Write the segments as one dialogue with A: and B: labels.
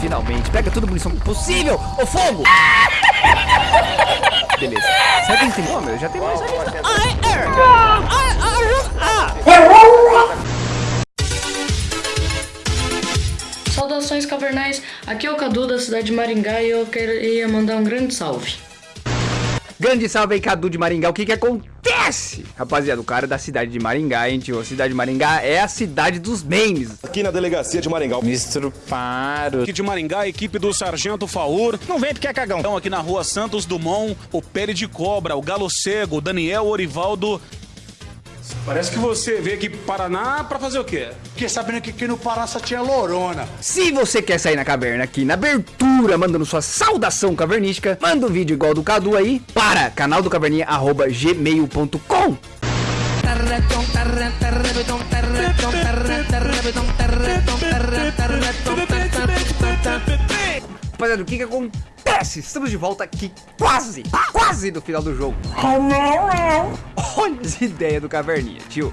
A: finalmente. Pega toda a munição possível. O fogo! Beleza. Será que a gente tem... Oh, meu, já tem mais.
B: Saudações cavernais, aqui é o Cadu da cidade de Maringá e eu queria mandar um grande salve.
A: Grande salve aí, Cadu de Maringá. O que que acontece? Rapaziada, o cara da cidade de Maringá, hein, tio? A cidade de Maringá é a cidade dos memes.
C: Aqui na delegacia de Maringá.
D: Me estruparam.
E: Aqui de Maringá, a equipe do Sargento Faur. Não vem porque é cagão. Então aqui na rua Santos Dumont, o Pele de Cobra, o Galo Cego, o Daniel Orivaldo. Parece que você veio aqui pro Paraná pra fazer o quê?
F: Fiquei sabendo que aqui no Pará só tinha lorona.
A: Se você quer sair na caverna aqui na abertura, mandando sua saudação cavernística, manda um vídeo igual do Cadu aí para canal do caverninha arroba gmail.com. Rapaziada, o que que acontece? Estamos de volta aqui quase, quase no final do jogo. Olha as ideias do caverninha, tio.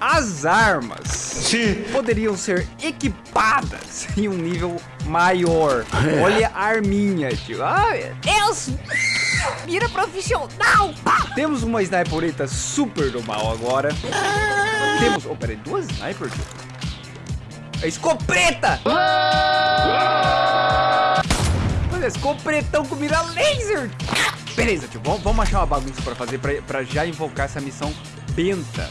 A: As armas
F: Sim.
A: poderiam ser equipadas em um nível maior. Olha a arminha, tio. Ai, Deus! Mira profissional! Temos uma sniperita super do mal agora. Temos... Oh, peraí, duas snipers, tio? A escopeta! Olha, escopretão com mira laser! Beleza, tio, vamos, vamos achar uma bagunça pra fazer pra, pra já invocar essa missão benta.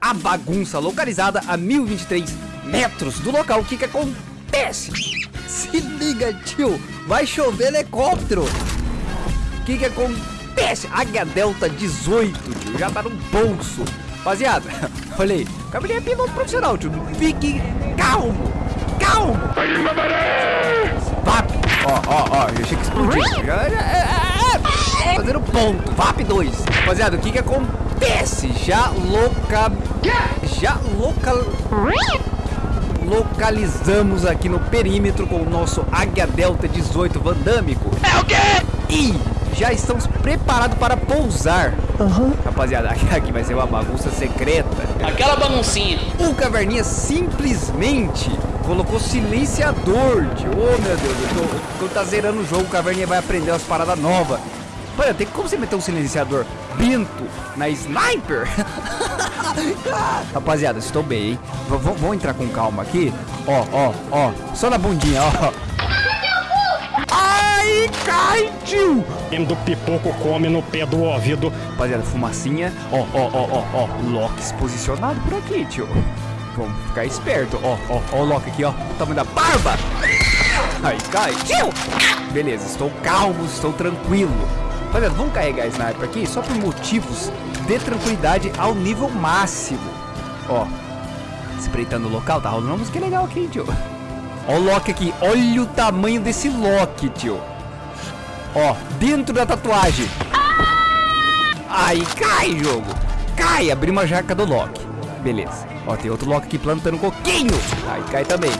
A: A bagunça localizada a 1023 metros do local. O que que acontece? Se liga, tio. Vai chover helicóptero. O que que acontece? Águia Delta 18, tio. Já tá no bolso. Rapaziada, olha aí. Cabelinho é piloto profissional, tio. Fique calmo. VAP. Ó, ó, ó. Eu achei que explodiu. Já- já- é, é, é. Fazendo ponto. VAP 2. Rapaziada, o que que acontece? Já loca... Já local... Localizamos aqui no perímetro com o nosso Águia Delta 18 vandâmico. É o quê? E já estamos preparados para pousar. Rapaziada, aqui, aqui vai ser uma bagunça secreta.
B: Aquela baguncinha.
A: O Caverninha simplesmente colocou silenciador, tio. Oh, meu Deus, eu tô, quando tá zerando o jogo, o Caverninha vai aprender umas paradas novas. Olha, tem como você meter um silenciador bento na sniper? Rapaziada, estou bem, hein? Vamos entrar com calma aqui. Ó, ó, ó. Só na bundinha, ó. Ai, cai, tio!
G: do pipoco come no pé do ouvido.
A: Rapaziada, fumacinha. Ó, ó, ó, ó, ó. Locks posicionado por aqui, tio. Vamos ficar esperto. Ó, ó, ó o Loki aqui, ó. O tamanho da barba. Aí, cai. Tio! Beleza, estou calmo, estou tranquilo. Rapaziada, vamos carregar a sniper aqui só por motivos de tranquilidade ao nível máximo. Ó, espreitando o local, tá rolando uma música legal aqui, tio. Ó o Loki aqui. Olha o tamanho desse Loki, tio. Ó, dentro da tatuagem. Aí cai, jogo. Cai, abri uma jaca do Loki. Beleza. Ó, tem outro Loki aqui plantando coquinho. Aí cai também.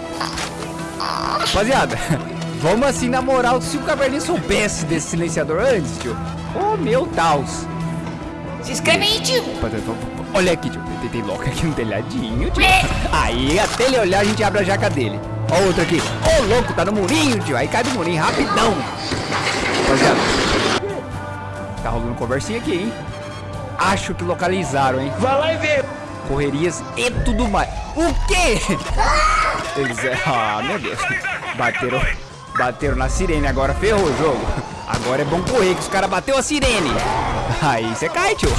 A: Rapaziada, vamos assim na moral. Se o Caverninha soubesse desse silenciador antes, tio. Oh, meu Deus.
H: Se inscreve aí, tio.
A: Olha aqui, tio. Tem, tem Loki aqui no telhadinho, tio. Aí, até ele olhar, a gente abre a jaca dele. Ó, outro aqui. Ô, louco, tá no murinho, tio. Aí cai do murinho, rapidão. Rapaziada. Tá rolando conversinha aqui, hein? Acho que localizaram, hein?
F: Vai lá e vê.
A: Correrias e tudo mais. O quê? Eles é... Ah, meu Deus. Bateram... Bateram na sirene, agora ferrou o jogo. Agora é bom correr, que os caras bateu a sirene. Aí você cai, tio.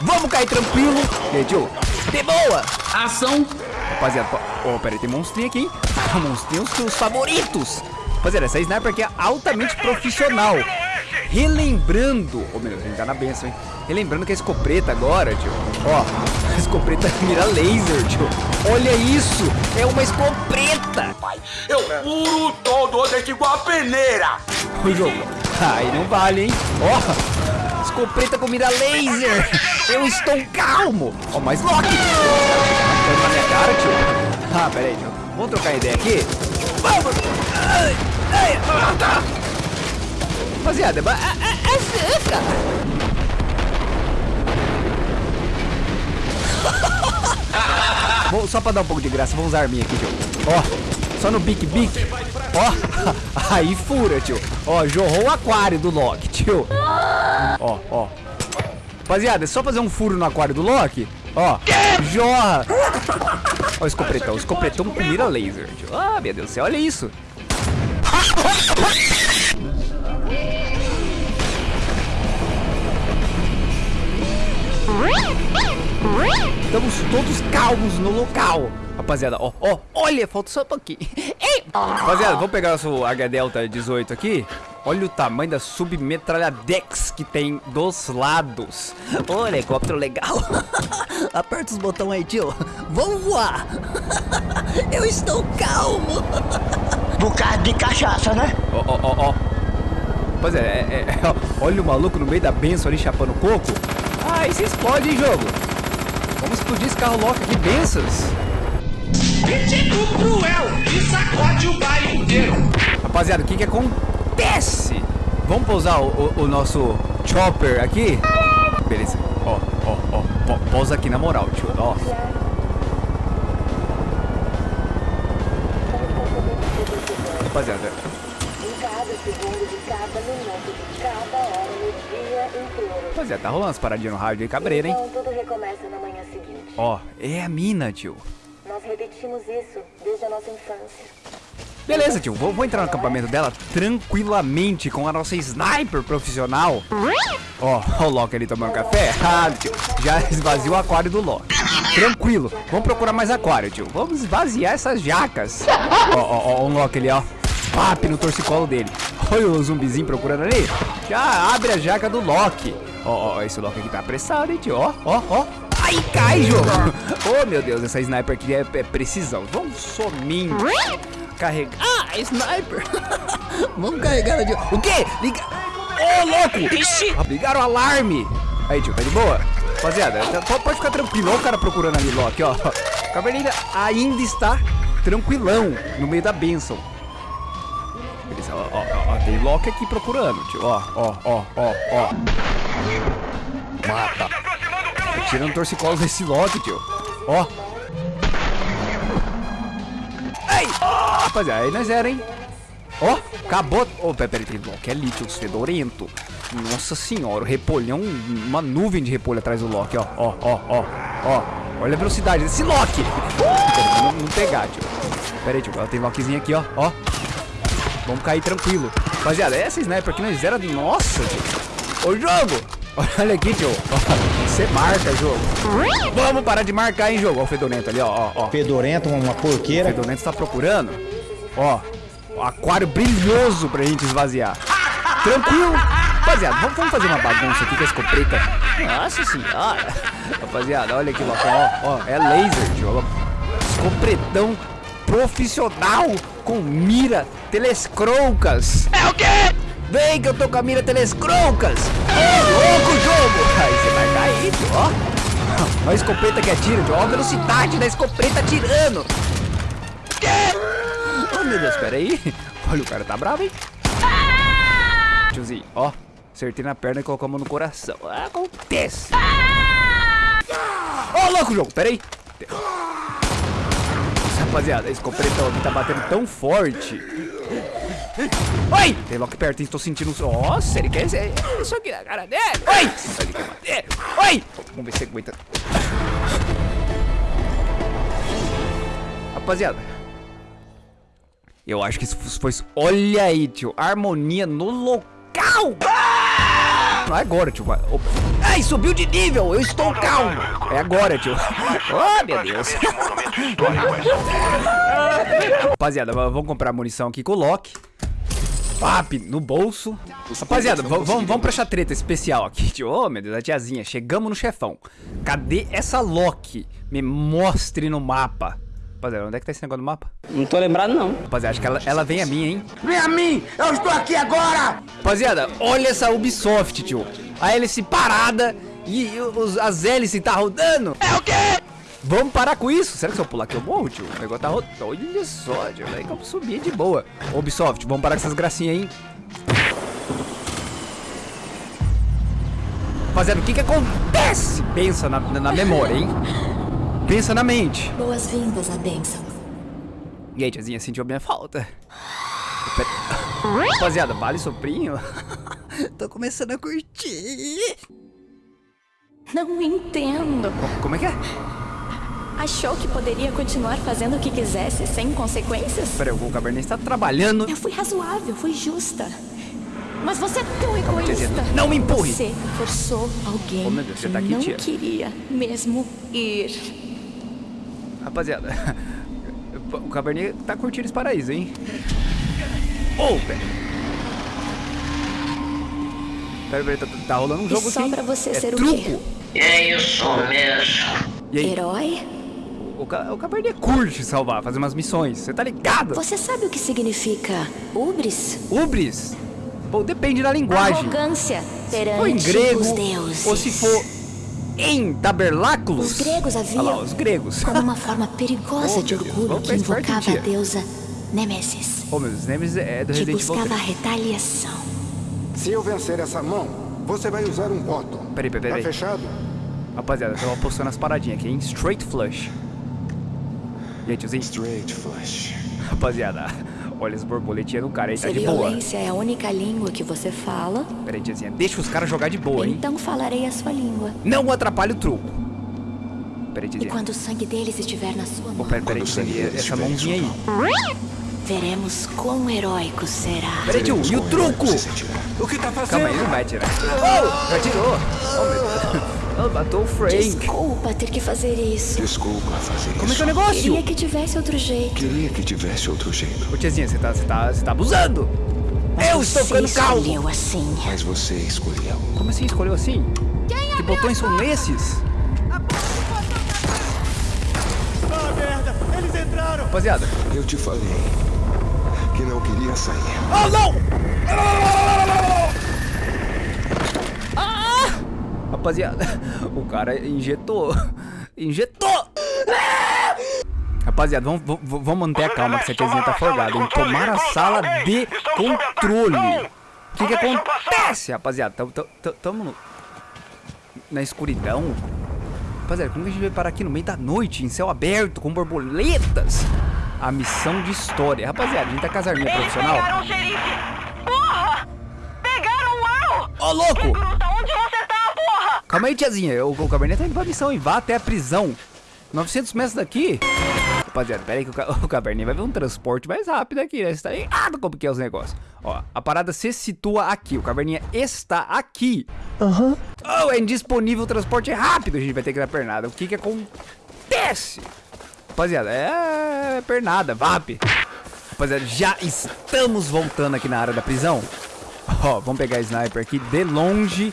A: Vamos cair tranquilo. E tio? De boa.
B: Ação.
A: Rapaziada, ó, oh, peraí, tem monstrinho aqui, hein? monstrinho os favoritos. Rapaziada, essa sniper aqui é altamente profissional. Relembrando, a gente tá na benção, hein? Relembrando que a escopeta agora, tio. Ó, a escopeta mira laser, tio. Olha isso, é uma escopeta.
F: Eu puro todo desse igual a peneira.
A: O jogo. Aí não vale, hein? Ó, escopeta com mira laser. Eu estou calmo. Ó, mais Loki. Tá minha cara, tio. Ah, pera aí, tio. Vamos trocar ideia aqui? Vamos. Ai, ai, ah, tá. Rapaziada, ba- ah, ah, ah, fica. Vou, só pra dar um pouco de graça, vou usar arminha aqui, tio. Ó, Só no bique bique. Ó, aí fura, tio. Ó, jorrou o aquário do Loki, tio. Ó, ó. Rapaziada, é só fazer um furo no aquário do Loki. Ó, jorra. Ó o escopretão, o escopretão com mira laser, tio. Ah, meu Deus do céu, olha isso. Estamos todos calmos no local. Rapaziada, ó, ó, olha, falta só um pouquinho. Ei! Rapaziada, vamos pegar nosso H-Delta 18 aqui. Olha o tamanho da submetralhadex que tem dos lados. Ô, helicóptero legal. Aperta os botões aí, tio. Vamos voar. Eu estou calmo.
H: Bocado de cachaça, né?
A: Ó, ó, ó, ó. Rapaziada, é, é, é, olha o maluco no meio da benção ali chapando coco. Ah, isso explode, hein, jogo. Vamos explodir esse carro louco aqui, benças.
F: Cruel e sacode o bairro inteiro.
A: Rapaziada, o que que acontece? Vamos pousar o, o- o nosso chopper aqui? Beleza. Ó, ó, ó. Po- Pousa aqui na moral, tio. Ó. Rapaziada. Rapaziada, tá rolando as paradinhas no rádio aí, cabreira, hein?
C: Então tudo recomeça na manhã seguinte.
A: Ó, é a mina, tio.
C: Nós repetimos isso desde a nossa infância.
A: Beleza, tio. Vou, vou entrar no acampamento dela tranquilamente com a nossa sniper profissional. Ó, ó o Loki ali tomando café. Ah, tio. Já esvaziou o aquário do Loki. Tranquilo. Vamos procurar mais aquário, tio. Vamos esvaziar essas jacas. Ó, ó, ó, o Loki ali, ó. Pap no torcicolo dele. Olha o zumbizinho procurando ali. Já abre a jaca do Loki. Ó, ó, esse Loki aqui tá apressado, hein, tio. Ó, ó, ó. Aí cai, jogo. Oh, meu Deus, essa sniper aqui é, é precisão. Vamos somente carregar. Ah, sniper. Vamos carregar de. O quê? Liga. Ô, louco! Ixi! Ligaram o alarme. Aí, tio, tá de boa? Rapaziada, tá- pode, pode ficar tranquilo. Olha o cara procurando ali, Loki, ó. Caverninha ainda está tranquilão no meio da benção. Ó, ó, tem Loki aqui procurando, tio. Ó, ó, ó, ó, ó. Mata. Tô tirando torcicolos desse Loki, tio. Ó. Ai! Rapaziada, aí nós era, hein? Ó, acabou. Ô, peraí, peraí, tem Loki ali, tio, fedorento. Nossa senhora, o repolhão, uma nuvem de repolho atrás do Loki, ó, ó, ó, ó, ó. Olha a velocidade desse Loki. Não, não pegar, tio. Pera aí, tio, ela tem Lokizinho aqui, ó, ó. Vamos cair tranquilo. Rapaziada, essa sniper aqui nós era... Nossa, tio. Ô, jogo. Olha aqui, tio. Você marca, jogo. Vamos parar de marcar, hein, jogo. Ó o fedorento ali, ó, ó.
D: Fedorento, uma porqueira.
A: O Fedorento está procurando. Ó, aquário brilhoso pra gente esvaziar. Tranquilo. Rapaziada, vamos, vamos fazer uma bagunça aqui com a escopeta. Nossa senhora. Rapaziada, olha aqui, ó, ó, é laser, tio. Escopretão profissional com mira telescrocas. É o quê? Vem que eu tô com a mira telescrocas. Ô, louco jogo. Aí você vai cair, ó. Olha a escopeta que atira. Ó a velocidade da escopeta atirando. Oh, meu Deus, pera aí. Olha, o cara tá bravo, hein? Tiozinho, ó. Acertei na perna e colocou a mão no coração. Acontece. Ó, louco, jogo, pera aí. Rapaziada, esse completão aqui tá batendo tão forte. Oi! Tem Loki perto? Tô sentindo... Nossa, ele quer isso aqui na cara dele. Oi! Oi! Vamos ver se aguenta. Rapaziada, eu acho que isso foi. Olha aí, tio. Harmonia no local. Não é agora, tio. Ai, subiu de nível. Eu estou calmo. É agora, tio. Oh, meu Deus. Rapaziada, vamos comprar munição aqui com o Loki. Pap, no bolso. Rapaziada, vamos, vamos pra essa treta especial aqui, tio. Oh, meu Deus, a tiazinha. Chegamos no chefão. Cadê essa Loki? Me mostre no mapa. Rapaziada, onde é que tá esse negócio no mapa?
I: Não tô lembrado, não.
A: Rapaziada, acho que ela, ela vem a mim, hein?
H: Vem a mim! Eu estou aqui agora!
A: Rapaziada, olha essa Ubisoft, tio. A hélice parada e os, as hélices tá rodando. É o quê? Vamos parar com isso. Será que se eu pular aqui eu morro, tio? O negócio tá rodando. Olha só, tio. Aí que eu subir de boa. Ubisoft, vamos parar com essas gracinhas aí. hein? Rapaziada, o que que acontece? Pensa na, na memória, hein? Pensa na mente.
C: Boas-vindas à bênção.
A: E aí, tiazinha, sentiu a minha falta? Rapaziada, vale soprinho? Tô começando a curtir.
D: Não entendo.
A: Como é que é?
D: Achou que poderia continuar fazendo o que quisesse sem consequências?
A: Peraí, o Cabernet está trabalhando.
D: Eu fui razoável, fui justa. Mas você é tão egoísta.
A: não me empurre.
D: Você forçou alguém
A: Oh, meu Deus, você
D: que
A: tá aqui,
D: não
A: tia.
D: queria mesmo ir.
A: Rapaziada, o Cabernet tá curtindo esse paraíso, hein? Ô, velho. Pera, pera, tá, tá rolando um
D: E
A: jogo
D: só
A: aqui.
D: pra você
A: é
D: ser o
A: truco.
D: quê?
F: É isso mesmo.
A: E aí,
D: Herói?
A: o, o Cabernet curte salvar, fazer umas missões. Você tá ligado?
D: Você sabe o que significa ubris?
A: Ubris? Pô, depende da linguagem.
D: Arrogância
A: Ou
D: perante
A: em grego,
D: os deuses.
A: ou se for em tabernáculos.
D: Os gregos haviam
A: Olha lá, os gregos.
D: como uma forma perigosa
A: Oh,
D: de
A: meu Deus,
D: orgulho que invocava a deusa Nêmesis,
A: Ô, meus Nemesis é do
D: que
A: Resident Evil
D: buscava a
A: 3.
D: retaliação.
I: Se eu vencer essa mão, você vai usar um bottom.
A: Peraí, peraí,
I: Tá
A: peraí.
I: fechado?
A: Rapaziada, eu tava postando as paradinhas aqui, hein? Straight flush. E aí, tiozinho?
I: Straight flush.
A: Rapaziada, olha as borboletinhas do cara aí, tá
D: Se
A: de boa.
D: violência é a única língua que você fala,
A: Peraí, tiazinha, deixa os caras jogar de boa, hein?
D: então falarei a sua língua.
A: Não atrapalhe o truco. Peraí,
D: E
A: tiazinha.
D: quando o sangue deles estiver na sua mão,
A: peraí, peraí, tiazinha, essa mãozinha aí.
D: veremos quão heróico será.
A: Peraí, tio, e o truco?
I: O que tá fazendo?
A: Calma aí, não vai tirar. Oh, já tirou. Oh, meu Deus. Oh, matou o Frank.
D: Desculpa ter que fazer isso.
I: Desculpa fazer
A: Como é
I: isso.
A: que é o negócio?
D: Queria que tivesse outro jeito.
I: Queria que tivesse outro jeito.
A: Ô, tiazinha, você tá, você tá, você tá abusando. Eu estou
D: Você
A: ficando calmo.
D: escolheu assim.
I: Mas você escolheu.
A: Como assim escolheu assim? Que botões são esses?
H: Ah, merda! Eles entraram!
I: Rapaziada. Eu te falei que não queria sair.
A: Oh, não! Rapaziada, o cara injetou. Injetou! Rapaziada, vamos, vamos, vamos manter a calma que essa tiazinha tá folgada, hein? Tomar a sala de controle. O que que acontece, rapaziada? Tamo, tamo, tamo- tamo no- na escuridão. Rapaziada, como que a gente vai parar aqui no meio da noite, em céu aberto, com borboletas? A missão de história. Rapaziada, a gente tá com as arminhas profissional.
F: Pegaram o xerife! Porra! Pegaram o Al!
A: Ô, louco!
F: Gruta, onde você tá, porra?
A: Calma aí, tiazinha. O, o Cabernet tá indo pra missão e vá até a prisão. 900 metros daqui. Rapaziada, pera aí que o, o Cabernet vai ver um transporte mais rápido aqui, né? Você tá ligado como que é os negócios. Ó, a parada se situa aqui. O Cabernet está aqui. Aham. Oh, é indisponível o transporte rápido. A gente vai ter que dar pernada. O que que acontece? Rapaziada, é pernada, VAP. Rapaziada, já estamos voltando aqui na área da prisão. Ó, vamos pegar a sniper aqui de longe,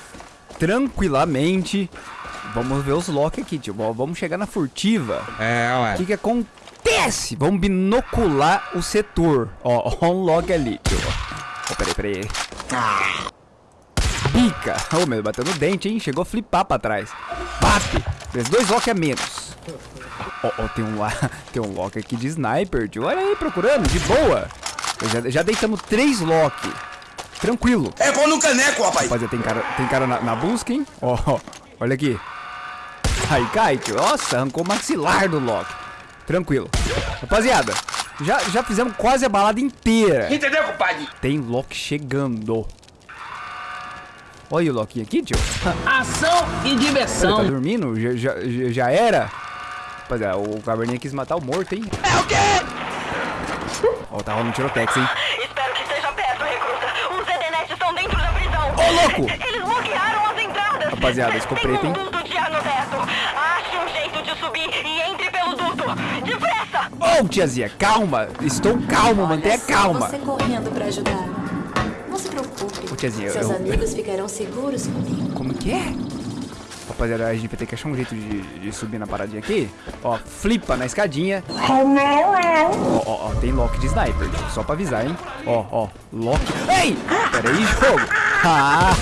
A: tranquilamente. Vamos ver os lock aqui, tio. Vamos chegar na furtiva.
I: É,
A: O
I: ué.
A: que que acontece? Vamos binocular o setor. Ó, ó um lock ali, tio. Ó, peraí, peraí. Pica. Ô, meu, bateu no dente, hein? Chegou a flipar pra trás. Bate. Fez dois lock a menos. Ó, ó, tem um lá, tem um lock aqui de sniper, tio. Olha aí, procurando, de boa. Já, já deitamos três lock. Tranquilo.
H: É bom no caneco, rapaz!
A: Rapaziada, tem cara, tem cara na, na busca, hein? Ó, ó, olha aqui. Aí cai, tio. Nossa, arrancou o maxilar do Loki. Tranquilo. Rapaziada, já, já fizemos quase a balada inteira.
H: Entendeu, compadre?
A: Tem Loki chegando. Olha o Loki aqui, tio.
F: Ação e
A: Ele tá
F: diversão.
A: dormindo? Já, já, já- já era? Rapaziada, o Caverninha quis matar o morto, hein?
H: É o quê?
A: Ó, tá rolando tirotex, hein?
F: Espero que esteja perto, recruta. Os Edenet estão dentro da prisão.
A: Ô, louco!
F: Eles bloquearam as entradas.
A: Rapaziada, escopeta,
F: Tem
A: hein?
F: um duto de ar no teto. Ache um jeito de subir e entre pelo duto. Depressa!
A: Ô, tiazinha, calma. Estou calmo, mantenha
D: Só
A: calma.
D: Você correndo pra ajudar. Não se preocupe.
A: Ô, tiazinha,
D: Seus
A: eu-
D: amigos ficarão seguros comigo.
A: Como que é? Rapaziada, a gente vai ter que achar um jeito de, de subir na paradinha aqui. Ó, flipa na escadinha. Ó, ó, ó, tem lock de sniper, só pra avisar, hein? Ó, ó, lock. Ei! Pera aí, jogo. Ah,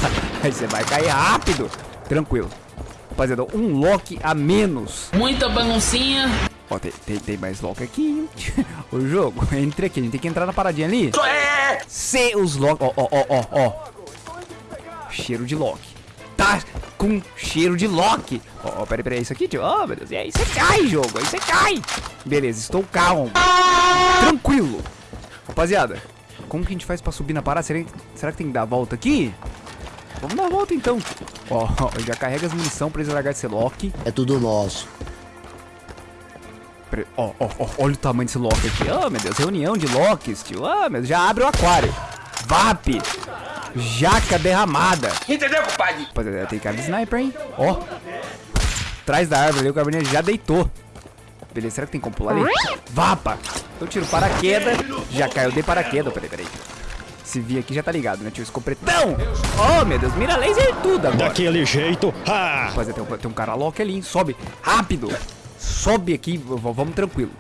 A: aí você vai cair rápido. Tranquilo. Rapaziada, um lock a menos.
F: Muita baguncinha.
A: Ó, tem, tem, tem mais lock aqui, hein? O jogo, entre aqui, a gente tem que entrar na paradinha ali.
H: É!
A: Se os lock. Ó, ó, ó, ó, ó. Cheiro de lock. Tá com cheiro de lock. Ó, ó, peraí, peraí, isso aqui, tio. Ó, meu Deus. E aí você cai, jogo. Aí você cai. Beleza, estou calmo. Tranquilo. Rapaziada, como que a gente faz pra subir na parada? Será, será que tem que dar a volta aqui? Vamos dar a volta então. Ó, já carrega as munição pra eles largar esse lock.
J: É tudo nosso.
A: Ó, ó, ó, olha o tamanho desse lock aqui. Oh, meu Deus, reunião de locks, tio. Ah, meu Deus, já abre o aquário. VAP. Jaca derramada.
H: Entendeu, compadre?
A: Rapaziada, tem cara de sniper, hein? Ó. Atrás da árvore ali, o caverninha já deitou. Beleza, será que tem como pular ali? Vapa! Eu tiro paraquedas, já caiu de paraquedas. Peraí, peraí. Se vir aqui já tá ligado, né, tio? Escopretão! Oh, meu Deus, mira laser tudo agora.
G: Daquele jeito. Ah!
A: Rapaziada, tem um, tem um cara lock ali, hein? Sobe, rápido! Sobe aqui, vamos tranquilo.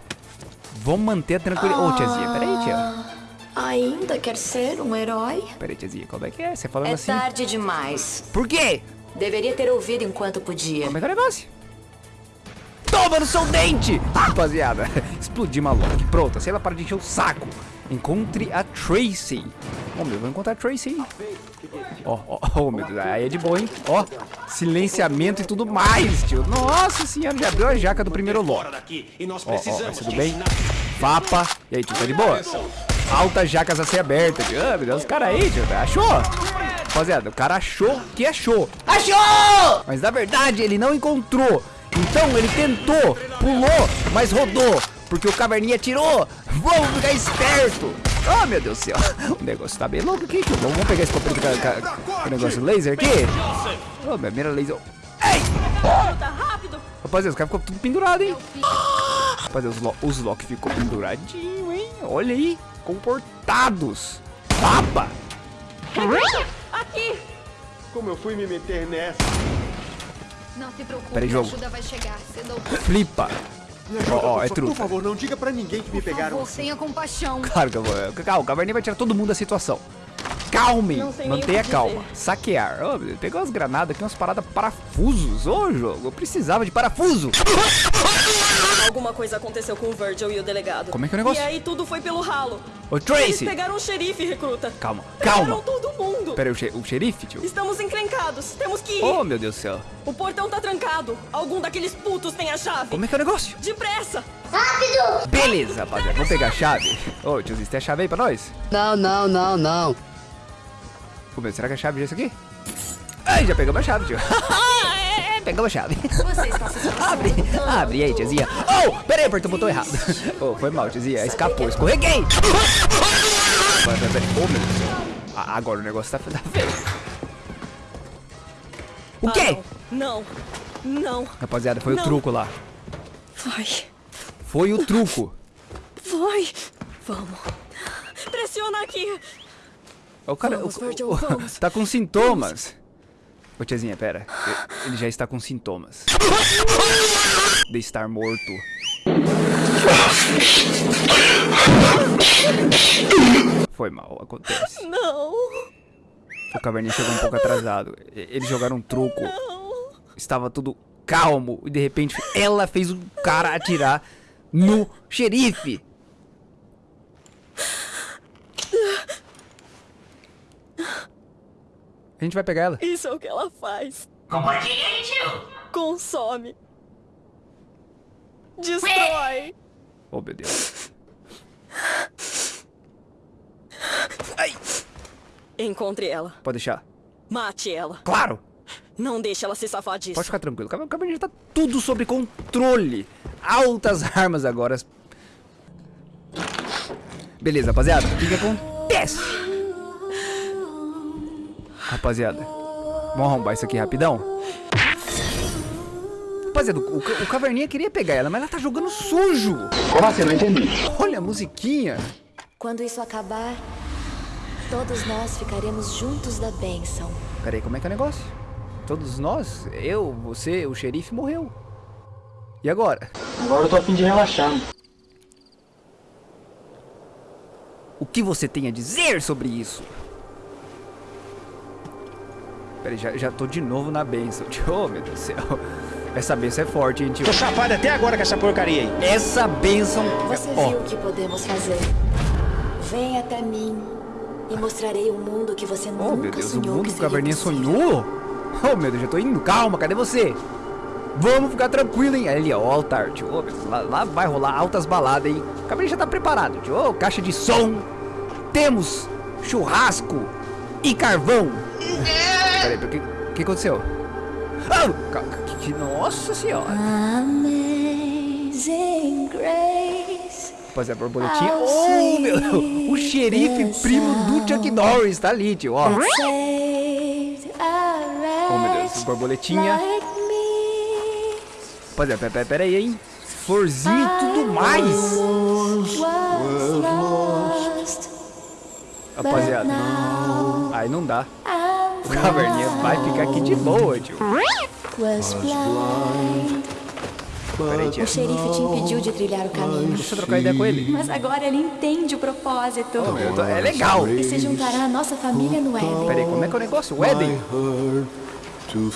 A: Vamos manter a tranquilidade. Ô, tiazinha, peraí, tia.
D: Ainda quer ser um herói?
A: Peraí, tiazinha, como é que é? Você falando
K: É
A: assim?
K: tarde demais.
A: Por quê?
K: Deveria ter ouvido enquanto podia.
A: Como é que é o negócio? Toma no seu dente! Rapaziada, explodi uma lock. Pronto, se ela para de encher o saco. Encontre a Tracy. Ô, meu, vou encontrar a Tracy. Ó, ó, ó, meu Deus, aí é de boa, hein? Ó, silenciamento e tudo mais, tio. Nossa senhora, já abriu a jaca do primeiro lock. Ó, ó, tudo bem? Vapa. E aí, tio, tá de boa? Altas jacas a ser abertas, tio. Ah, meu Deus, os caras aí, tio, achou? Rapaziada, o cara achou que achou. Achou! Mas na verdade ele não encontrou. Então ele tentou, pulou, mas rodou. Porque o caverninha tirou. Vamos ficar esperto. Oh, meu Deus do céu. O negócio tá bem louco aqui, tio. Vamos pegar esse papel com o negócio laser aqui. Oh, minha mira laser. Ei! Rapaziada, os caras ficou tudo pendurado, hein? Rapaziada, os, lo os Loki ficou penduradinho, hein? Olha aí, comportados. Papa!
L: Aqui!
H: Como eu fui me meter nessa?
L: Não se preocupe,
A: Peraí,
L: a
A: jogo.
L: ajuda vai chegar cedo ou
A: Flipa. Ó, ó, é
H: por,
A: truta.
H: por favor, não diga pra ninguém que me
L: Por
H: pegaram.
L: favor, tenha compaixão.
A: Claro que eu vou. Calma, o Caverninha vai tirar todo mundo da situação.
L: Nem
A: mantenha calma.
L: dizer.
A: Saquear. Oh, meu pegou umas granadas aqui, umas paradas parafusos. Ô, jogo, eu precisava de parafuso.
M: Alguma coisa aconteceu com o Virgil e o delegado.
A: Como é que é o negócio?
M: E aí tudo foi pelo ralo.
A: Ô,
M: Eles
A: Tracy.
M: pegaram o xerife, recruta.
A: Calma,
M: Pegaram
A: calma.
M: todo mundo.
A: Pera aí, o, xe- o xerife, tio?
M: Estamos encrencados. Temos que ir.
A: Oh, meu Deus do céu.
M: O portão tá trancado. Algum daqueles putos tem a chave.
A: Como é que é o negócio?
M: Depressa.
L: Rápido!
A: Beleza, rapaziada. Vamos pegar a chave. Ô, tiozinho, você tem a chave aí pra nós?
J: Não, não, não, não.
A: Meu, será que a chave já é isso aqui? Ai, já pegamos a chave, tio. É, Pegamos a chave. Abre, abre e aí, tiazinha. Oh, peraí, apertou o botão errado. Oh, foi mal, tiazinha. Escapou, escorreguei. Peraí. Oh, meu Deus do céu. Ah, Agora o negócio tá, tá feio. O quê?
M: Não. Não.
A: Rapaziada, foi
M: Não.
A: o truco lá.
M: Vai.
A: Foi o truco.
M: Vai. Vamos. Pressiona aqui.
A: O cara
M: Vamos,
A: o-
M: Virgil,
A: o-
M: vamos.
A: tá com sintomas. Ô tiazinha, pera. Ele já está com sintomas. De estar morto. Foi mal, acontece.
M: Não.
A: O caverninha chegou um pouco atrasado. Eles jogaram um truco. Estava tudo calmo. E de repente ela fez o cara atirar no xerife. A gente vai pegar ela.
M: Isso é o que ela faz.
F: Compartilha, tio.
M: Consome. Destrói.
A: Oh, meu Deus.
M: Encontre ela.
A: Pode deixar.
M: Mate ela.
A: Claro!
M: Não deixe ela se safar disso.
A: Pode ficar tranquilo. O já tá tudo sob controle. Altas armas agora. Beleza, rapaziada. O que, que acontece? Rapaziada. Vamos arrombar isso aqui rapidão. Rapaziada, o, o, o caverninha queria pegar ela, mas ela tá jogando sujo.
J: Como assim? Não entendi.
A: Olha a musiquinha.
N: Quando isso acabar, todos nós ficaremos juntos da bênção.
A: Pera aí, como é que é o negócio? Todos nós, eu, você, o xerife morreu. E agora?
J: Agora eu tô a fim de relaxar.
A: O que você tem a dizer sobre isso? Peraí, já, já tô de novo na benção, tio. Oh, meu Deus do céu. Essa benção é forte, hein, tio?
E: Tô chapado até agora com essa porcaria aí.
A: Essa benção...
N: Você
A: Ó,
N: viu o que podemos fazer. Vem até mim e mostrarei um mundo que você
A: oh,
N: nunca
A: meu Deus, o
N: sonhou
A: mundo
N: que
A: que o caverninha sonhou? Oh, meu Deus, já tô indo. Calma, cadê você? Vamos ficar tranquilo, hein? Ali, ó, o altar, tio. Ô, meu, lá, lá vai rolar altas baladas, hein? O cabelo já tá preparado, tio. Ô, caixa de som. Temos churrasco e carvão. Peraí, o que, que aconteceu? Ca- que, nossa senhora.
D: Amazing Grace.
A: Rapaziada, borboletinha. Oh, meu Deus. O xerife primo do Chuck Norris tá ali, tio. Ó. Oh, meu Deus. Borboletinha. Rapaziada, pera, pera, pera aí, hein? Florzinha e tudo mais. Rapaziada. Aí não dá. O caverninha vai ficar aqui de boa, tio.
D: Was blind.
A: Pera aí, tia.
N: O xerife te impediu de trilhar o caminho.
A: Deixa eu trocar ideia com ele.
D: Mas agora ele entende o propósito.
A: Eu tô- É legal.
N: E se juntará à nossa família no Éden.
A: Pera aí, como é que é o negócio? O Éden?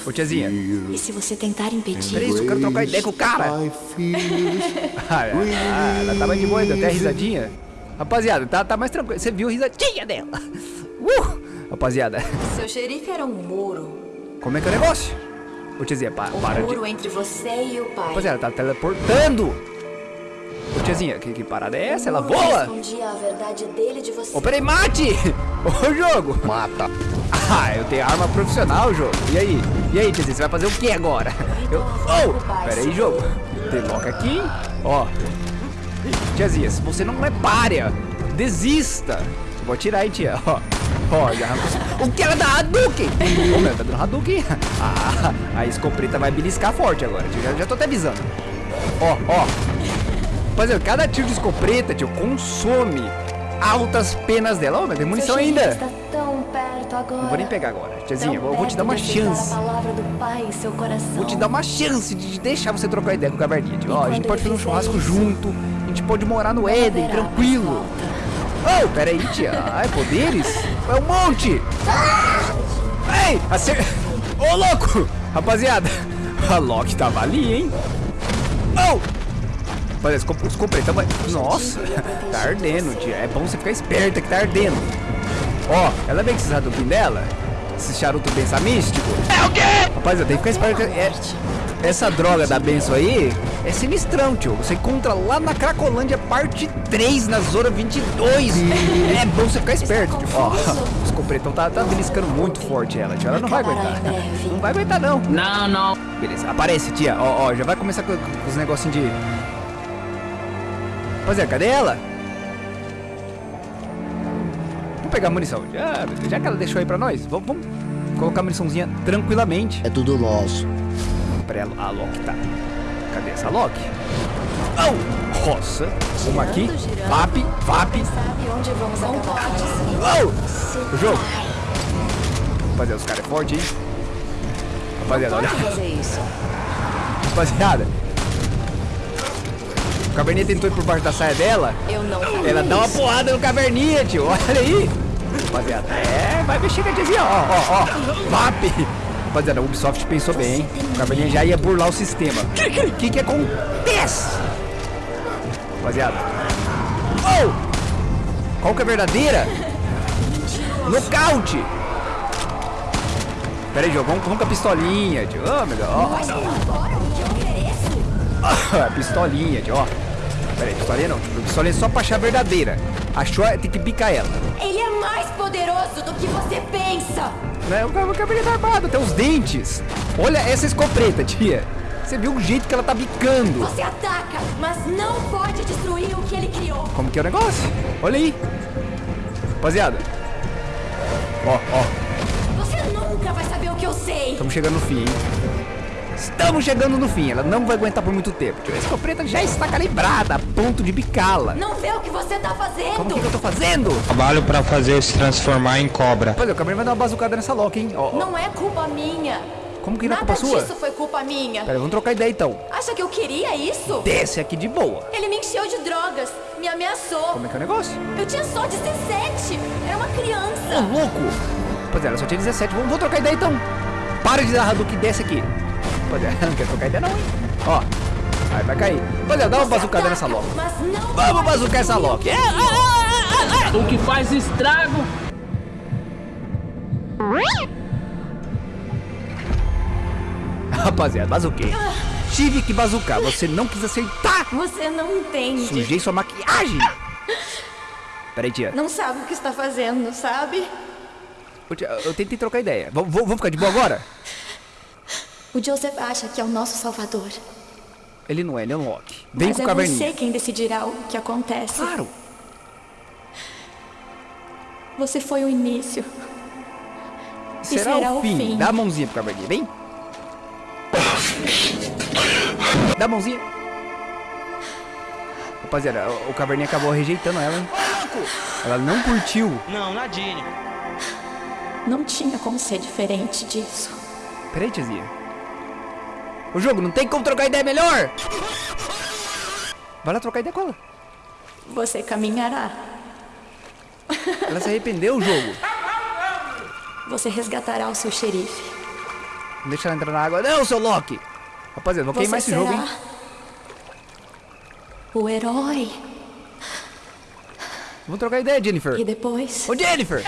A: Ô, tiazinha.
N: E se você tentar impedir?
A: Pera aí, eu quero trocar ideia com o cara. Ah, ah, ela tava de boa, deu até a risadinha. Rapaziada, tá, tá mais tranquilo. Você viu a risadinha dela? Uh! Rapaziada,
N: Seu xerife era um muro.
A: como é que é o negócio? Ô, tiazinha, pa,
N: Um
A: para de...
N: muro entre você e o pai.
A: Rapaziada, tá teleportando. Ô, tiazinha, que, que parada é essa? Ela voa?
N: A verdade dele de você.
A: Ô, peraí, mate! Ô, jogo! Mata! Ah, eu tenho arma profissional, jogo. E aí? E aí, tiazinha, você vai fazer o que agora? Eu... Oh! Peraí, jogo. Desloca aqui. Ó. Tiazinha, se você não é párea, desista. Vou atirar aí, tia. Ó. Ó, já arrancou. O que ela dá Hadouken? Ô, meu, tá dando Hadouken. Ah, a escopeta vai beliscar forte agora, tio. Já, já tô até avisando. Ó, ó. Rapaziada, cada tiro de escopeta, tio, consome altas penas dela. Ó, mas tem munição ainda.
N: Agora.
A: Não vou nem pegar agora. Tiazinha, eu vou te dar uma chance.
N: Pai.
A: Vou te dar uma chance de deixar você trocar ideia com o Caverninha. tio. Ó, a gente pode fazer um churrasco
N: isso,
A: junto. A gente pode morar no Éden, tranquilo. Oh, pera aí, tia. Ai, poderes? É um monte. Ei, acer... Ô, louco! Rapaziada, a Loki tava ali, hein? Oh! Rapaziada, os comp- os completão vai... Nossa, tá ardendo, tia. É bom você ficar esperta que tá ardendo. Ó, ela vem com esses Hadouken dela. Esse charuto benção místico. É o quê? Rapaziada, tem que ficar esperto. que É, essa droga da benção aí é sinistrão, tio. Você encontra lá na Cracolândia, parte 3, na Zona 22. É bom você ficar esperto, tio. Ó, os completão tá, tá beliscando muito forte ela, tio. Ela não vai aguentar. Não vai aguentar, não. Não, não. Beleza, aparece, tia. Ó, ó, já vai começar com, com os negocinhos de... Rapaziada, cadê ela? Vamos pegar a munição. Já, já que ela deixou aí pra nós, vamos, vamos colocar a muniçãozinha tranquilamente.
J: É tudo nosso.
A: Pera aí, a Loki tá. Cadê essa Loki? Oh! Nossa! Uma aqui. Vap, vap.
N: Onde vamos acabar?
A: Oh! O jogo. Rapaziada, os caras é forte, hein? Rapaziada, olha. Rapaziada. O Caverninha tentou ir por baixo da saia dela.
N: Eu não faria
A: Ela dá uma porrada no Caverninha, tio. Olha aí. Rapaziada, é, vai mexer com a tiazinha, ó, ó, ó. VAP. Rapaziada, a Ubisoft pensou bem, hein? O Caverninha já ia burlar o sistema. O que, que que acontece? Rapaziada. Oh! Qual que é a verdadeira? Nocaute! Pera aí, jogo, vamos, vamos com a pistolinha, tio. Oh, meu Deus. Ó. Ah, pistolinha, tio, ó. Pera aí, pistolinha não. Pistolinha é só pra achar a verdadeira. Achou, tem que picar ela.
N: Ele é mais poderoso do que você pensa.
A: Né? O cabelo tá armado, até os dentes. Olha essa escopeta, tia. Você viu o jeito que ela tá bicando.
N: Você ataca, mas não pode destruir o que ele criou.
A: Como que é o negócio? Olha aí. Rapaziada. Ó, ó.
N: Você nunca vai saber o que eu sei.
A: Estamos chegando no fim, hein? Estamos chegando no fim. Ela não vai aguentar por muito tempo. tio. A escopeta já está calibrada a ponto de bicá-la.
N: Não vê o que você tá fazendo.
A: Como que, que eu tô fazendo?
O: Trabalho pra fazer se transformar em cobra.
A: Rapaziada, o cabelo vai dar uma bazucada nessa Loki, hein? Ó, ó.
N: Não é culpa minha.
A: Como que não é
N: Nada
A: culpa sua?
N: disso foi culpa minha.
A: Pera, vamos trocar ideia então.
N: Acha que eu queria isso?
A: Desce aqui de boa.
N: Ele me encheu de drogas, me ameaçou.
A: Como é que é o negócio?
N: Eu tinha só 17. Era uma
A: Ô,
N: criança.
A: louco! Rapaziada, ela só tinha 17. Vamos, vamos trocar ideia então. Para de dar Hadouken, desce aqui. Rapaziada, não quer trocar ideia não, hein? Ó. Aí vai cair. Rapaziada, dá uma bazucada nessa Loki. Vamos bazucar essa Loki. É, é, é, é, é.
F: O que faz estrago
A: Rapaziada, bazuquei. Tive que bazucar, você não quis acertar.
D: Você não entende.
A: Sujei sua maquiagem. Peraí, tia.
D: Não sabe o que está fazendo, sabe?
A: Tia, Eu tentei trocar ideia. Vamos ficar de boa agora?
D: O Joseph acha que é o nosso salvador.
A: Ele não é, ele é um Loki. Vem
D: Mas
A: com
D: é
A: o caverninha.
D: você quem decidirá o que acontece.
A: Claro.
D: Você foi o início.
A: Será,
D: será
A: o
D: o
A: fim.
D: fim.
A: Dá a mãozinha pro caverninha, vem. Dá a mãozinha. Rapaziada, o- o caverninha acabou rejeitando ela, hein? Ela não curtiu.
F: Não, Nadine.
D: Não tinha como ser diferente disso.
A: Peraí, tiazinha. O jogo não tem como trocar ideia melhor. Vai lá trocar ideia com ela.
D: Você caminhará.
A: Ela se arrependeu o jogo.
D: Você resgatará o seu xerife.
A: Não deixa ela entrar na água. Não, seu Loki. Rapaziada, vou
D: Você
A: queimar esse
D: será
A: jogo, hein?
D: o herói.
A: Vamos trocar ideia, Jennifer.
D: E depois
A: Ô, Jennifer!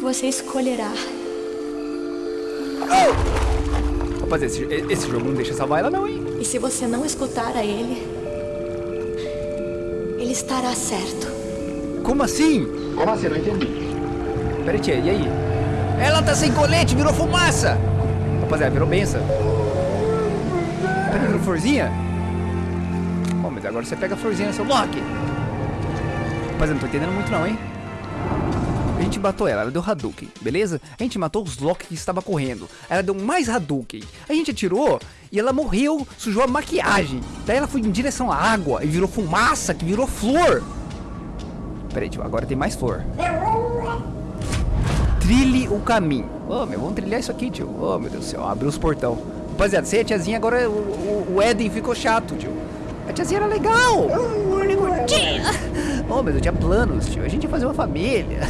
D: você escolherá.
A: Rapaziada, esse, esse jogo não deixa salvar ela não, hein?
D: E se você não escutar a ele, ele estará certo.
A: Como assim?
J: Como assim? Não entendi.
A: Peraí, tia, e aí? Ela tá sem colete, virou fumaça! Rapaziada, virou benção. Peraí, virou florzinha? Bom, mas agora você pega a florzinha, seu Loki. Rapaziada, não tô entendendo muito não, hein? A gente matou ela, ela deu Hadouken, beleza? A gente matou os Loki que estava correndo. Ela deu mais Hadouken. A gente atirou e ela morreu, sujou a maquiagem. Daí ela foi em direção à água e virou fumaça, que virou flor. Peraí, tio, agora tem mais flor. Trilhe o caminho. Ô, meu, vamos trilhar isso aqui, tio. Ô, meu Deus do céu, abriu os portão. Rapaziada, você e a tiazinha, agora o, o, o Eden ficou chato, tio. A tiazinha era legal. Ô, mas eu tinha planos, tio. A gente ia fazer uma família.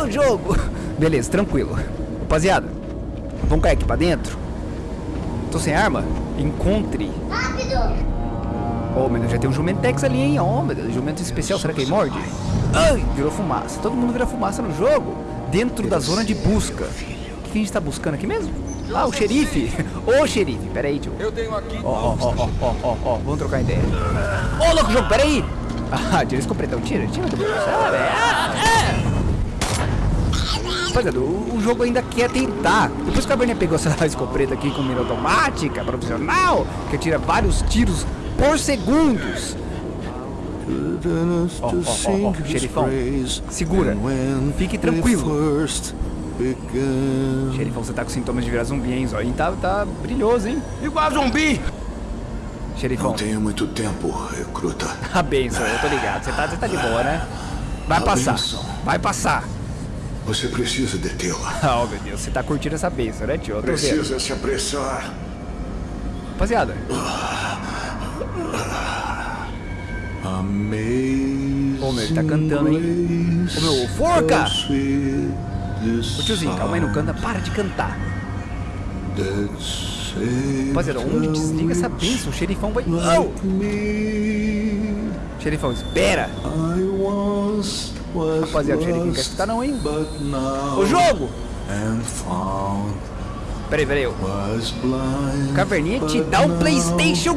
A: Ô, o jogo. Beleza, tranquilo. Rapaziada, vamos cair aqui pra dentro? Tô sem arma? Encontre.
L: Rápido!
A: Oh, meu Deus, já tem um Jumentex ali, hein? Oh, meu Deus, jumento especial, será que ele morde? Ai, virou fumaça. Todo mundo vira fumaça no jogo. Dentro da zona de busca. O que que a gente tá buscando aqui mesmo? Ah, o xerife. Ô, xerife, pera aí, tio.
I: Eu tenho aqui.
A: Ó, ó, ó, ó, ó, ó, ó, vamos trocar ideia. Ô, louco, jogo, pera aí. Ah, tira esse completão, tira, tira. tira. Sabe? Ah, é. Rapaziada, o, o jogo ainda quer tentar. Depois que a Bernia pegou essa escopeta aqui com mira automática, profissional, que tira vários tiros por segundos. Ó, ó, ó, ó, xerifão, segura, fique tranquilo. Xerifão, você tá com sintomas de virar zumbi, hein? Zóio tá, tá brilhoso, hein?
H: Igual zumbi!
A: Xerifão.
P: Não tenho muito tempo, recruta.
A: A benção, eu tô ligado. Você tá, você tá de boa, né? Vai
P: A
A: passar,
P: benção.
A: vai passar.
P: Você precisa detê-la.
A: Oh, meu Deus, você tá curtindo essa benção, né, tio? Tô vendo.
P: Precisa se apressar.
A: Rapaziada,
P: Amazing.
A: Ô, meu, ele tá cantando, hein? Ô, meu, forca! Ô, tiozinho, calma aí, não canta. Para de cantar. Rapaziada, onde desliga essa benção? O xerifão vai... Oh! Xerifão, espera! Rapaziada, o xerife não quer escutar não, hein? Ô, jogo! Peraí, peraí. O Caverninha te dá o Playstation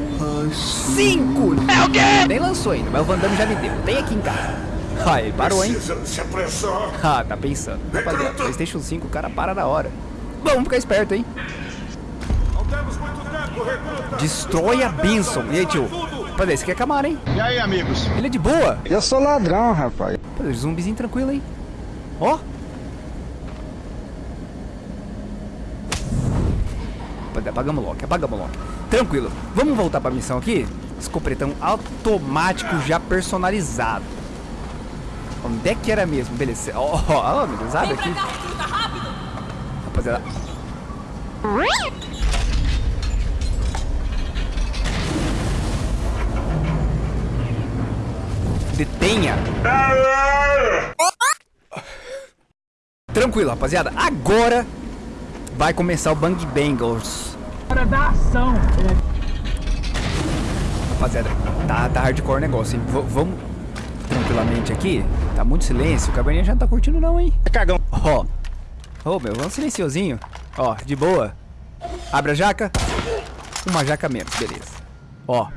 A: 5! É o quê? Nem lançou ainda, mas o Van Damme já me deu. Tem aqui em casa. Ah, ele parou, hein? Ah, tá pensando. Rapaziada, Playstation 5, o cara para na hora. Vamos ficar esperto, hein? Destrói a Benção. E aí, tio? Rapaziada, esse aqui é Camaro, hein?
H: E aí, amigos?
A: Ele é de boa.
J: Eu sou ladrão, rapaz.
A: Rapaziada, zumbizinho tranquilo, hein? Ó. Rapaziada, apagamos o lock, apagamos o lock. Tranquilo. Vamos voltar pra missão aqui? Escopretão automático já personalizado. Onde é que era mesmo? Beleza. Ó, ó, ó, aqui. Rapaziada. Detenha. Tranquilo, rapaziada. Agora vai começar o Bang Bangles.
F: Hora da ação.
A: Rapaziada, tá, tá hardcore o negócio, hein? V vamos tranquilamente aqui. Tá muito silêncio. O cabernet já não tá curtindo não, hein?
E: É cagão.
A: Ó. Ô, meu, vamos silenciosinho. Ó, de boa. Abre a jaca. Uma jaca menos, beleza. Ó.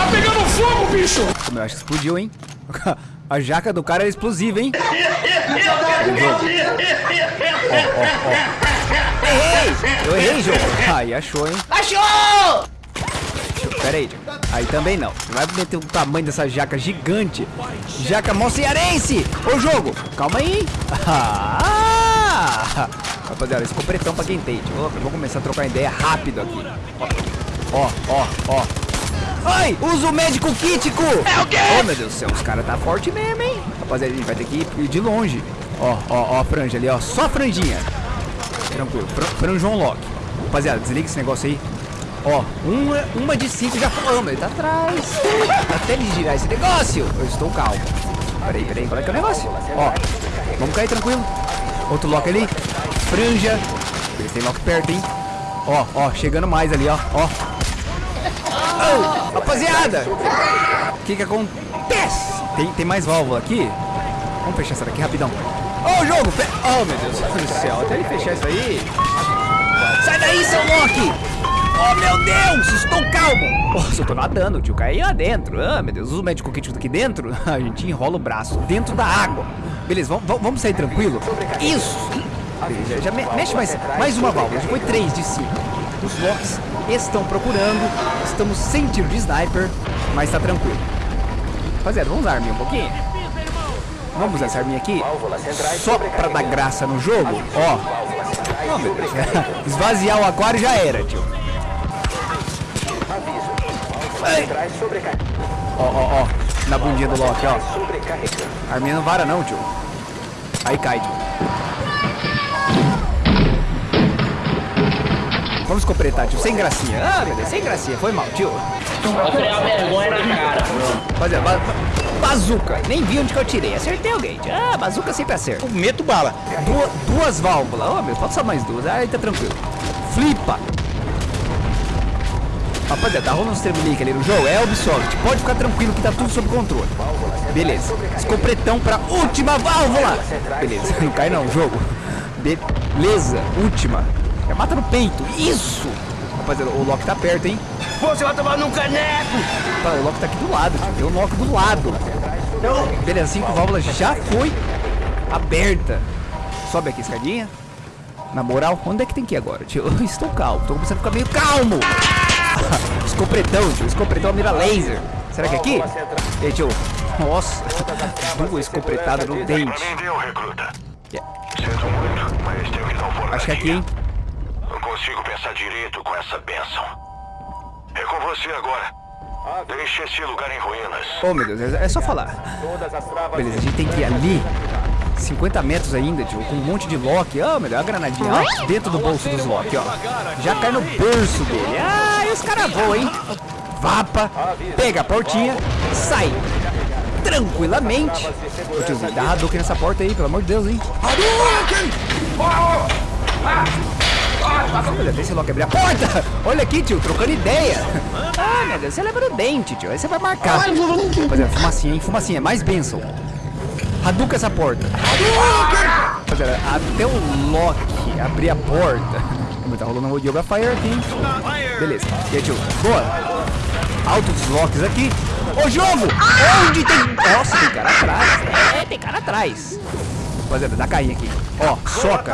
F: Tá pegando fogo, bicho!
A: Eu acho que explodiu, hein? A jaca do cara é explosiva, hein? Errei! Eu errei, jogo. Aí, achou, hein?
F: Achou!
A: Pera aí, Diego. Aí também não. Você vai meter o tamanho dessa jaca gigante. Jaca mó cearense! Ô, jogo! Calma aí. Ah! Rapaziada, esse completão pra quem eu vou começar a trocar ideia rápido aqui. Ó, ó, ó. Ai, usa o médico kítico! É o quê? Oh, meu Deus do céu, os caras tá forte mesmo, hein? Rapaziada, a gente vai ter que ir de longe. Ó, ó, ó, a franja ali, ó. Só a franjinha. Tranquilo. Fran, Franjão Lock. Rapaziada, desliga esse negócio aí. Ó, uma, uma de cinco já foi. Oh, mas ele tá atrás. Até ele girar esse negócio. Eu estou calmo. Peraí, peraí, qual é que é o negócio? Ó, vamos cair tranquilo. Outro lock ali. Franja. Eles tem lock perto, hein? Ó, ó, chegando mais ali, ó. Ó. Oh, rapaziada! O que que acontece? Tem, tem mais válvula aqui? Vamos fechar essa daqui rapidão. Ô, oh, jogo! Fe... Oh, meu Deus do céu. Até ele fechar isso aí. Sai daí, seu Loki! Oh, meu Deus! Estou calmo! Nossa, eu tô nadando, tio. Caiu lá dentro. Ah, meu Deus. Usa o médico kit aqui dentro. A gente enrola o braço dentro da água. Beleza, vamos, sair tranquilo? Isso! Beleza, já me, mexe mais, mais uma válvula. Já foi três de cinco. Os locks estão procurando. Estamos sem tiro de sniper, mas tá tranquilo. Rapaziada, vamos usar a arminha um pouquinho? Vamos usar essa arminha aqui? Só pra dar graça no jogo? Ó. Esvaziar o aquário já era, tio. Ó, ó, ó. Na bundinha do Loki, ó. Arminha não vara não, tio. Aí cai, tio. Vamos completar, tio. Sem gracinha. Ah, sem gracinha. Foi mal, tio.
F: Vai criar vergonha na cara.
A: Ba bazuca. Nem vi onde que eu tirei. Acertei alguém, tio. Ah, bazuca sempre acerta.
E: Meto bala.
A: Du duas válvulas. Oh, meu, falta só mais duas. Aí tá tranquilo. Flipa. Rapaziada, tá rolando uns tremelique ali no jogo. É Ubisoft. Pode ficar tranquilo que tá tudo sob controle. Beleza. Escopretão pra última válvula. Beleza. Não cai não, jogo. Beleza. Última. Já mata no peito. Isso. Rapaziada, o Loki tá perto, hein?
F: Você vai tomar num caneco.
A: Tá, o Loki tá aqui do lado. Tio. Tem o Loki do lado. Beleza, cinco válvulas já foi aberta. Sobe aqui a escadinha. Na moral, onde é que tem que ir agora, tio? Eu estou calmo. Tô começando a ficar meio calmo. Escopretão, tio. Escopretão mira laser. Será que é aqui? Ei, tio. Nossa. Duas escopetadas no dente. Yeah. Acho que é aqui, hein?
Q: Não consigo pensar direito com essa benção. É com você agora. Deixe esse lugar em ruínas.
A: Oh, meu Deus. É só falar. Beleza, a gente tem que ir ali. 50 metros ainda, tio, com um monte de Loki. Ah, oh, Deus, a granadinha, ó, dentro do bolso dos Loki, ó. Já cai no berço dele. Ah, e os caras voam, hein? Vapa, pega a portinha, sai tranquilamente. Ô, tiozinho, dá Hadouken nessa porta aí, pelo amor de Deus, hein? Hadouken! Olha, deixa logo abrir a porta! Olha aqui, tio, trocando ideia! Ah, meu Deus, você leva no dente, tio. Aí você vai marcar. Rapaziada, fumacinha, hein? Fumacinha, mais bênção. Hadouken essa porta. Rapaziada, até o Loki abrir a porta. Tá rolando um Yoga Fire aqui, hein? Beleza. E aí, tio? Boa. Altos locks aqui. Ô, jogo! Onde tem... Nossa, tem cara atrás. É, tem cara atrás. Rapaziada, dá carinha aqui. Ó, soca.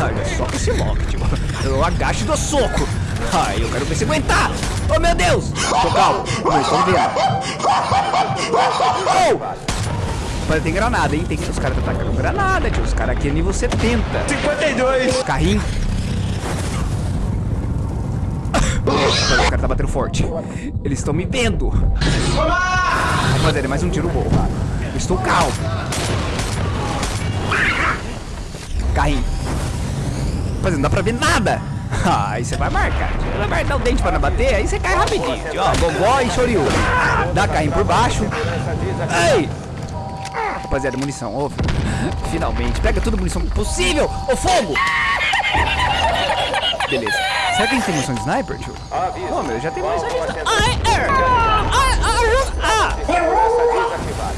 A: Ai, soca esse lock, tio. Eu agacho do soco. Ai, eu quero ver se aguentar. Oh, meu Deus. Tô calmo. Não estão vendo. Oh! Mas tem granada, hein? Tem que os caras tá atacando granada, tio. Os caras aqui é nível 70.
F: 52.
A: Carrinho. Os caras tá batendo forte. Eles estão me vendo. Rapaziada, é mais um tiro bom. Eu estou calmo. Carrinho. Rapaziada, não dá pra ver nada. Ah, aí você vai marcar. Você vai dar o dente pra não bater, aí você cai rapidinho. Ó, gogó e choriu. Dá carrinho por baixo. Ei! Rapaziada, munição. Oh, finalmente. Pega toda a munição possível. Ô, fogo! Beleza. Será que a gente tem munição de sniper, tio? Oh, meu, já tem munição de sniper.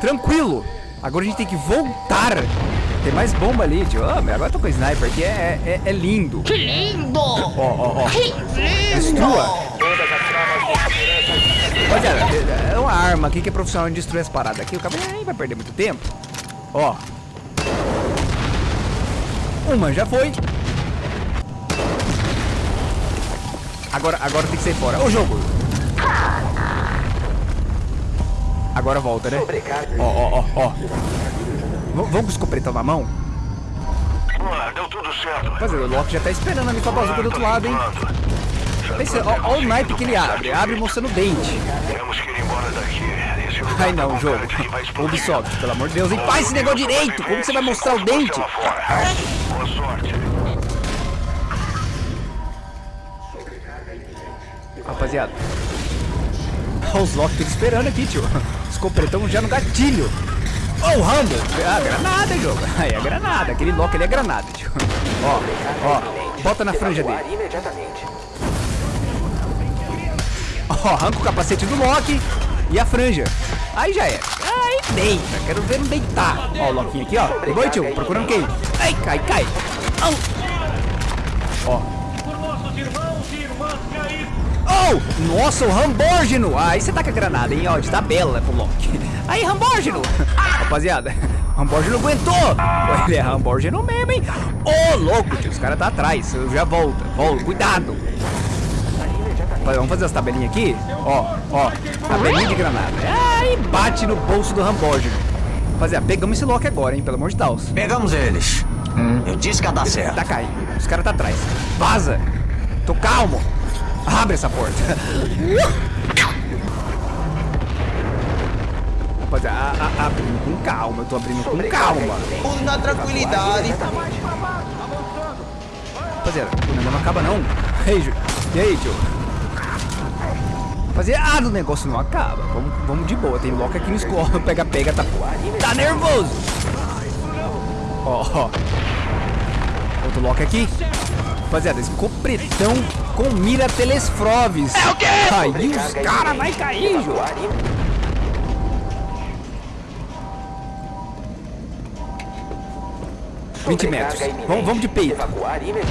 A: Tranquilo. Agora a gente tem que voltar tem mais bomba ali, tio. Ah, agora eu tô com sniper aqui, é, é, é lindo.
L: Que lindo!
A: Ó, ó, ó.
L: Que lindo!
A: Destrua. Rapaziada, é uma arma aqui que é profissional em destruir as paradas. Aqui o cara nem vai perder muito tempo. Ó. Uma já foi. Agora, agora tem que sair fora. Ô, jogo. Agora volta, né? Ó, ó, ó, ó. V- Vamos com o escopretão na mão?
Q: Ah, deu tudo certo.
A: Rapaziada, o Loki já tá esperando a bazuca do outro lado, hein? Ó o naipe que ele abre. Abre mostrando o dente.
Q: Temos que ir embora daqui.
A: Ai
Q: tá
A: não, jogo. Ubisoft, pelo amor de Deus, hein? Faz esse negócio direito! Como que você vai mostrar o dente?
Q: Boa sorte.
A: Rapaziada. Olha os Loki esperando aqui, tio. Escopretão já no gatilho. Ó, o Rambo. Ah, granada, jogo. Aí é granada. Aquele Loki ali é granada, tio. Ó, ó. Bota na franja dele. Ó, arranca o capacete do Loki e a franja. Aí já é. Aí deita. Quero ver não deitar. Ó, o Lokinho aqui, ó. Oi, tio. Procurando quem? Ai, cai, cai. Au. Ó. Oh, nossa, o Rambógeno. Aí você tá com a granada, hein? Ó, de tabela pro Loki. Aí, Rambógeno. Rapaziada, Rambógeno aguentou. Ele é Rambógeno mesmo, hein? Ô, louco, tio. Os caras tá atrás. Já volta. Volta. Cuidado. Vamos fazer as tabelinhas aqui? Ó, ó. Tabelinha de granada. Aí bate no bolso do Rambógeno. Rapaziada, pegamos esse Loki agora, hein? Pelo amor de Deus.
R: Pegamos eles. Eu disse que ia dar certo.
A: Tá caindo. Os caras tá atrás. Vaza. Tô calmo. Abre essa porta. Abrindo com calma, eu tô abrindo com calma.
R: Tudo na tranquilidade.
A: Rapaziada, o negócio não acaba não. Ei, Ju. E aí, tio? Rapaziada, o negócio não acaba. Vamos, vamos de boa. Tem loca aqui no escorro. Pega, pega, tá. Tá nervoso. Ó, ó. Outro lock aqui. Rapaziada, esse ficou com mira Telesfroves. É o quê? Caiu, os caras vai cair, Ju. 20 metros. Vamos, vamos de peito.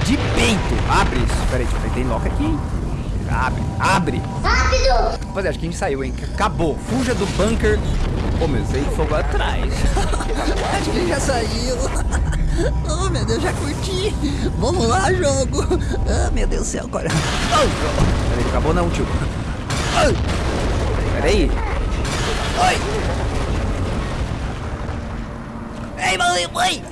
A: De peito. Abre isso. Peraí, tem lock aqui. Abre, abre.
L: Rápido.
A: Rapaziada, acho que a gente saiu, hein? Acabou. Fuja do bunker. Ô, oh, meu, sei fogo atrás.
S: acho que já saiu. Oh, meu Deus, já curti. Vamos lá, jogo. Ah, oh, meu Deus do céu, agora.
A: Peraí, acabou não, tio. Peraí. Oi.
S: Ei, mãe, mãe.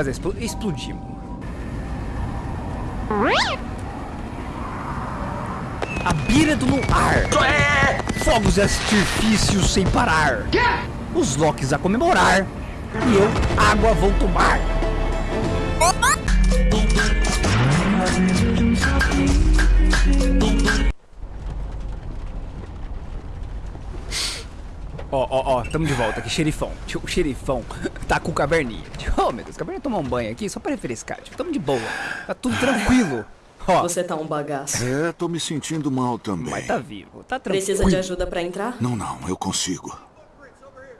A: Rapaziada, expl explodimos. A beira do luar. Fogos e artifícios sem parar. Os Locks a comemorar. E eu, água vou tomar. Ó, ó, ó, tamo de volta aqui, xerifão. Tio, o xerifão tá com o caverninha. Tio, oh, meu Deus, o caverninha tomar um banho aqui só pra refrescar. Tio, tamo de boa. Tá tudo tranquilo. Ó,
M: Você tá um bagaço.
P: É, tô me sentindo mal também.
A: mas tá vivo, tá tranquilo.
M: Precisa de ajuda pra entrar?
P: Não, não, eu consigo.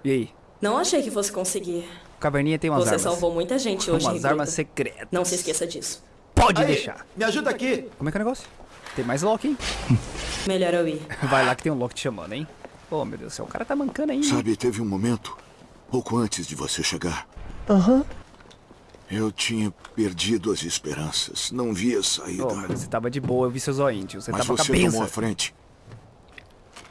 A: E aí?
M: Não achei que fosse conseguir.
A: O caverninha tem umas
M: Você
A: armas.
M: salvou muita gente hoje,
A: Umas
M: Rigoto.
A: armas secretas.
M: Não se esqueça disso.
A: Pode
H: Aí,
A: deixar.
H: Me ajuda aqui.
A: Como é que é o negócio? Tem mais Loki, hein?
M: Melhor eu ir.
A: Vai lá que tem um Loki te chamando, hein? Oh, meu Deus do céu, o cara tá mancando ainda.
P: Sabe, teve um momento, pouco antes de você chegar,
A: Aham.
P: eu tinha perdido as esperanças. Não via saída.
A: Oh, meu você tava de boa, eu vi seu zoinho, tio. Você
P: mas
A: tava com a
P: você
A: benção.
P: tomou a frente.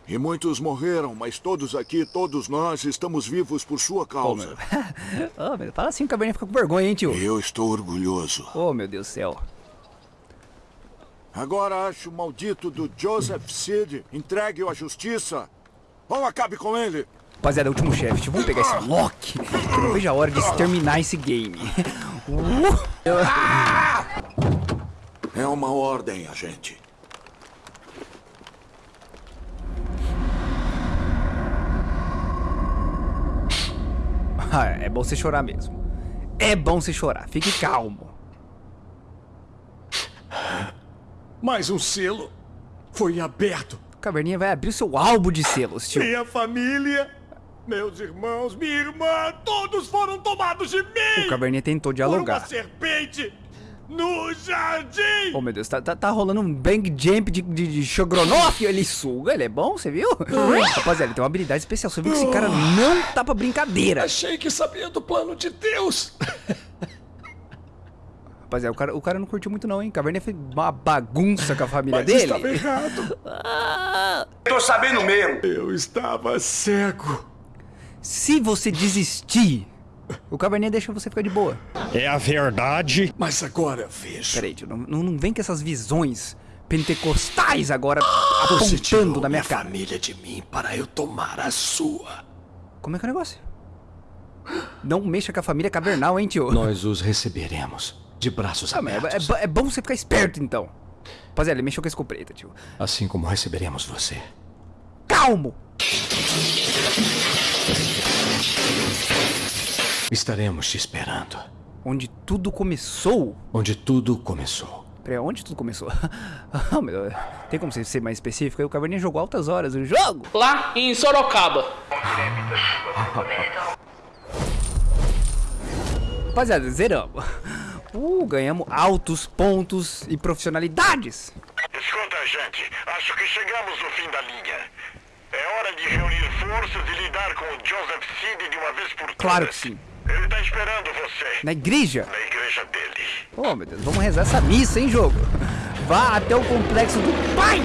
P: E muitos morreram, mas todos aqui, todos nós, estamos vivos por sua causa.
A: oh, meu, fala assim, o caverninha fica com vergonha, hein, tio?
P: Eu estou orgulhoso.
A: Oh, meu Deus do céu.
P: Agora acho o maldito do Joseph Seed entregue-o à justiça. Ou acabe com ele.
A: Rapaziada, é o último chefe. Vamos pegar esse Loki. Que não vejo a hora de exterminar esse game. Uh!
P: É uma ordem, agente.
A: Ah, é bom você chorar mesmo. É bom você chorar. Fique calmo.
H: Mais um selo foi aberto.
A: O Caverninha vai abrir o seu álbum de selos, tio.
H: Minha família, meus irmãos, minha irmã, todos foram tomados de mim!
A: O Caverninha tentou
H: Por
A: dialogar.
H: uma serpente no jardim!
A: Oh meu Deus, tá, tá, tá rolando um bang jump de, de, de Shogronoff, ele suga, ele é bom, você viu? Rapaziada, ele tem uma habilidade especial, você viu que esse cara não tá pra brincadeira.
H: Achei que sabia do plano de Deus!
A: Rapaziada, o cara, o cara não curtiu muito não, hein? Caverninha fez uma bagunça com a família
H: Mas
A: dele.
H: estava errado.
I: Tô sabendo mesmo.
H: Eu estava cego.
A: Se você desistir, o Caverninha deixa você ficar de boa.
G: É a verdade.
H: Mas agora vejo.
A: Peraí, tio, não, não, vem com essas visões pentecostais agora
H: Você tirou
A: apontando na minha cara.
H: família de mim para eu tomar a sua.
A: Como é que é o negócio? Não mexa com a família cavernal, hein, tio?
H: Nós os receberemos de braços
A: Ah, mas
H: abertos.
A: é, é é bom você ficar esperto, então. Rapaziada, ele mexeu com a escopeta, tio.
H: Assim como receberemos você.
A: Calmo!
H: Estaremos te esperando.
A: Onde tudo começou?
H: Onde tudo começou.
A: Peraí, onde tudo começou? Ah, meu Deus. Tem como você ser mais específico? O Caverninha jogou altas horas o jogo.
F: Lá em Sorocaba.
A: Rapaziada, zeramos. Uh, ganhamos altos pontos e profissionalidades.
Q: Escuta, gente. Acho que chegamos no fim da linha. É hora de reunir forças e lidar com o Joseph Seed de uma vez por todas.
A: Claro que sim.
Q: Ele tá esperando você.
A: Na igreja?
Q: Na igreja dele.
A: Oh, meu Deus, vamos rezar essa missa, hein, jogo? Vá até o complexo do Pai